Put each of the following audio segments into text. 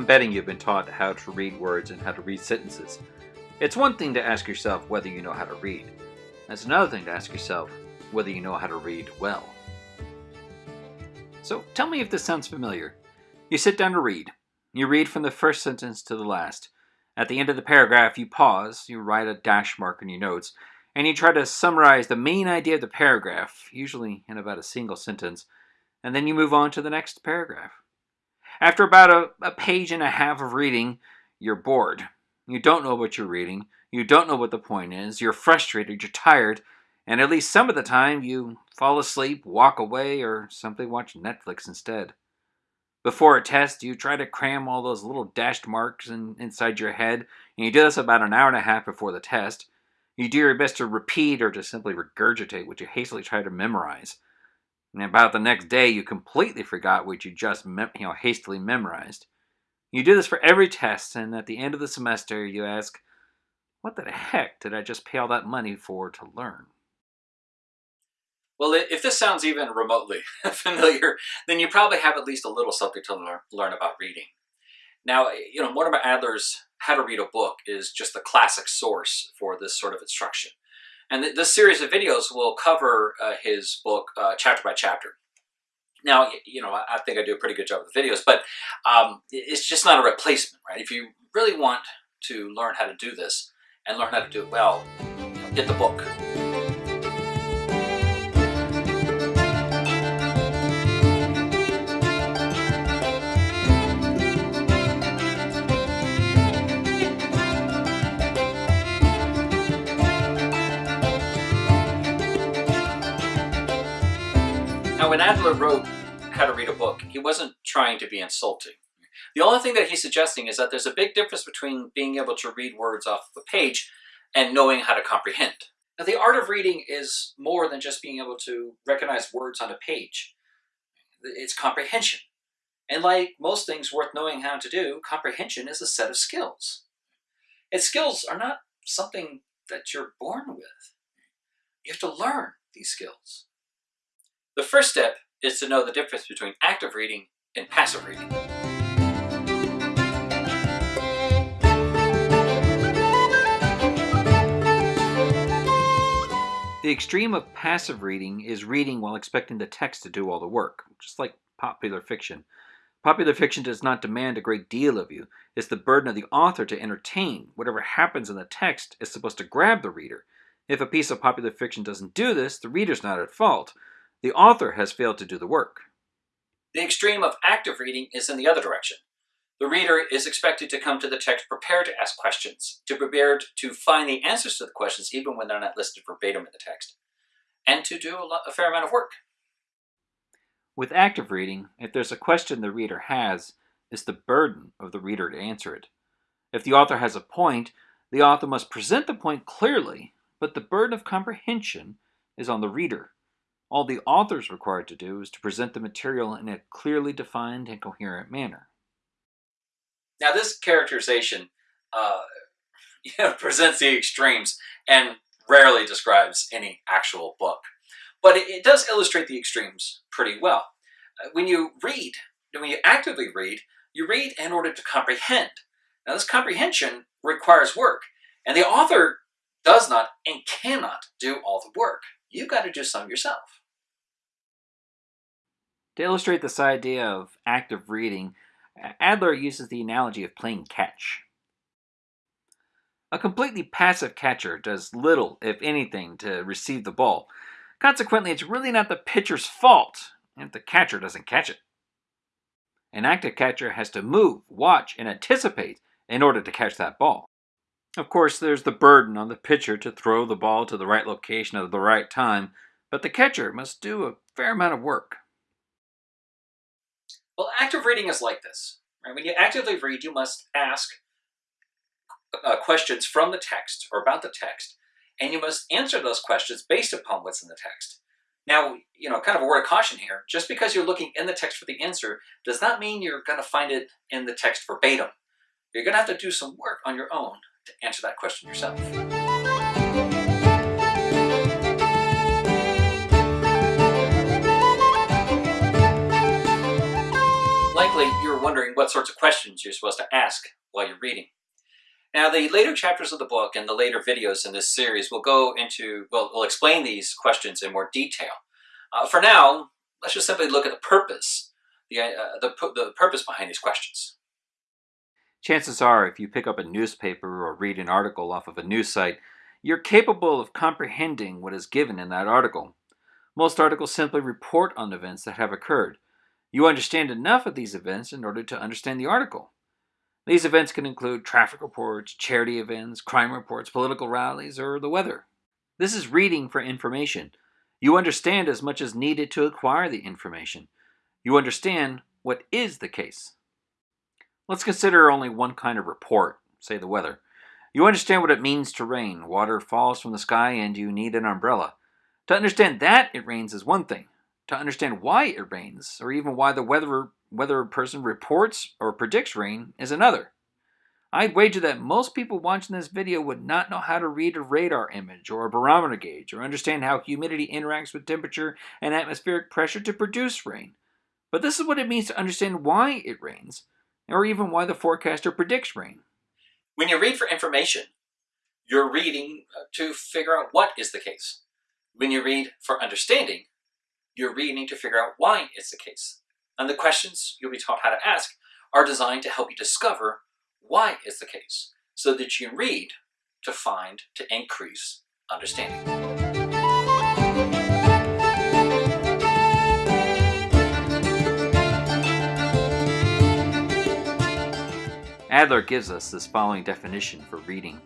I'm betting you've been taught how to read words and how to read sentences. It's one thing to ask yourself whether you know how to read. It's another thing to ask yourself whether you know how to read well. So tell me if this sounds familiar. You sit down to read. You read from the first sentence to the last. At the end of the paragraph, you pause, you write a dash mark in your notes, and you try to summarize the main idea of the paragraph, usually in about a single sentence, and then you move on to the next paragraph. After about a, a page and a half of reading, you're bored. You don't know what you're reading, you don't know what the point is, you're frustrated, you're tired, and at least some of the time you fall asleep, walk away, or simply watch Netflix instead. Before a test, you try to cram all those little dashed marks in, inside your head, and you do this about an hour and a half before the test. You do your best to repeat or to simply regurgitate what you hastily try to memorize. And about the next day, you completely forgot what you just you know, hastily memorized. You do this for every test, and at the end of the semester, you ask, What the heck did I just pay all that money for to learn? Well, if this sounds even remotely familiar, then you probably have at least a little something to learn, about reading. Now, eh, you know, Mortimer Adler's How to Read a Book is just the classic source for this sort of instruction. And th this series of videos will cover uh, his book uh, chapter by chapter. Now, you know, I think I do a pretty good job with the videos, but um, it's just not a replacement, right? If you really want to learn how to do this and learn how to do it well, get the book. When Adler wrote How to Read a Book, he wasn't trying to be insulting. The only thing that he's suggesting is that there's a big difference between being able to read words off the page and knowing how to comprehend. Now, the art of reading is more than just being able to recognize words on a page. It's comprehension. And like most things worth knowing how to do, comprehension is a set of skills. And skills are not something that you're born with. You have to learn these skills. The first step is to know the difference between active reading and passive reading. The extreme of passive reading is reading while expecting the text to do all the work, just like popular fiction. Popular fiction does not demand a great deal of you. It's the burden of the author to entertain. Whatever happens in the text is supposed to grab the reader. If a piece of popular fiction doesn't do this, the reader's not at fault. The author has failed to do the work. The extreme of active reading is in the other direction. The reader is expected to come to the text prepared to ask questions, to prepared to find the answers to the questions even when they're not listed verbatim in the text, and to do a, lot, a fair amount of work. With active reading, if there's a question the reader has, it's the burden of the reader to answer it. If the author has a point, the author must present the point clearly, but the burden of comprehension is on the reader. All the author is required to do is to present the material in a clearly defined and coherent manner. Now this characterization uh, presents the extremes and rarely describes any actual book. But it, it does illustrate the extremes pretty well. Uh, when you read, when you actively read, you read in order to comprehend. Now this comprehension requires work, and the author does not and cannot do all the work. You've got to do some yourself. To illustrate this idea of active reading, Adler uses the analogy of playing catch. A completely passive catcher does little, if anything, to receive the ball. Consequently, it's really not the pitcher's fault if the catcher doesn't catch it. An active catcher has to move, watch, and anticipate in order to catch that ball. Of course, there's the burden on the pitcher to throw the ball to the right location at the right time, but the catcher must do a fair amount of work. Well, active reading is like this. Right? When you actively read, you must ask uh, questions from the text or about the text, and you must answer those questions based upon what's in the text. Now, you know, kind of a word of caution here, just because you're looking in the text for the answer does not mean you're going to find it in the text verbatim. You're going to have to do some work on your own to answer that question yourself. What sorts of questions you're supposed to ask while you're reading. Now, the later chapters of the book and the later videos in this series will go into, well, will explain these questions in more detail. Uh, for now, let's just simply look at the purpose, the, uh, the, the purpose behind these questions. Chances are, if you pick up a newspaper or read an article off of a news site, you're capable of comprehending what is given in that article. Most articles simply report on events that have occurred. You understand enough of these events in order to understand the article. These events can include traffic reports, charity events, crime reports, political rallies, or the weather. This is reading for information. You understand as much as needed to acquire the information. You understand what is the case. Let's consider only one kind of report, say the weather. You understand what it means to rain. Water falls from the sky and you need an umbrella. To understand that it rains is one thing. To understand why it rains, or even why the weather whether a person reports or predicts rain is another. I'd wager that most people watching this video would not know how to read a radar image or a barometer gauge or understand how humidity interacts with temperature and atmospheric pressure to produce rain. But this is what it means to understand why it rains, or even why the forecaster predicts rain. When you read for information, you're reading to figure out what is the case. When you read for understanding, you're reading to figure out why it's the case. And the questions you'll be taught how to ask are designed to help you discover why it's the case, so that you can read to find to increase understanding. Adler gives us this following definition for reading.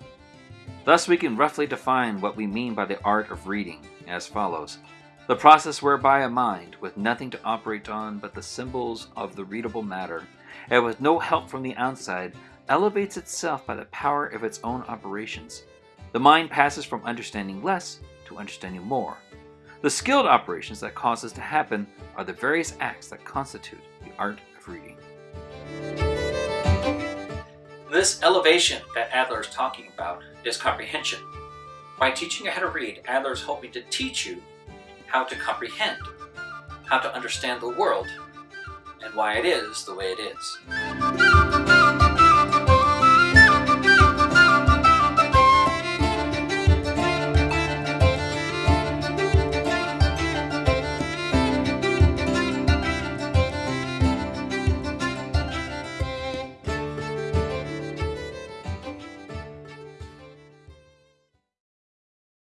Thus we can roughly define what we mean by the art of reading as follows. The process whereby a mind, with nothing to operate on but the symbols of the readable matter, and with no help from the outside, elevates itself by the power of its own operations. The mind passes from understanding less to understanding more. The skilled operations that cause this to happen are the various acts that constitute the art of reading. This elevation that Adler is talking about is comprehension. By teaching you how to read, Adler is hoping to teach you how to comprehend, how to understand the world, and why it is the way it is.